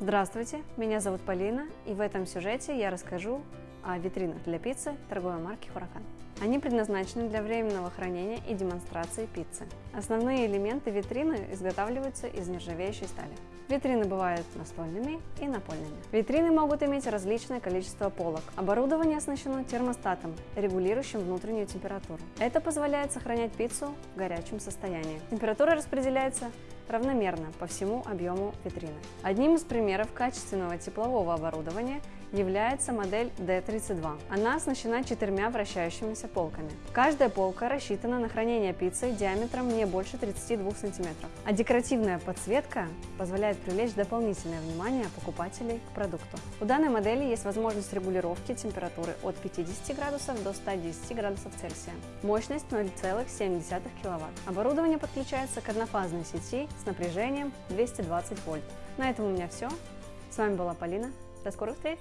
Здравствуйте, меня зовут Полина, и в этом сюжете я расскажу о витринах для пиццы торговой марки Хуракан. Они предназначены для временного хранения и демонстрации пиццы. Основные элементы витрины изготавливаются из нержавеющей стали. Витрины бывают настольными и напольными. Витрины могут иметь различное количество полок. Оборудование оснащено термостатом, регулирующим внутреннюю температуру. Это позволяет сохранять пиццу в горячем состоянии. Температура распределяется равномерно по всему объему витрины. Одним из примеров качественного теплового оборудования является модель D32. Она оснащена четырьмя вращающимися полками. Каждая полка рассчитана на хранение пиццы диаметром не больше 32 см. А декоративная подсветка позволяет привлечь дополнительное внимание покупателей к продукту. У данной модели есть возможность регулировки температуры от 50 градусов до 110 градусов Цельсия. Мощность 0,7 кВт. Оборудование подключается к однофазной сети с напряжением 220 вольт. На этом у меня все. С вами была Полина. До скорых встреч!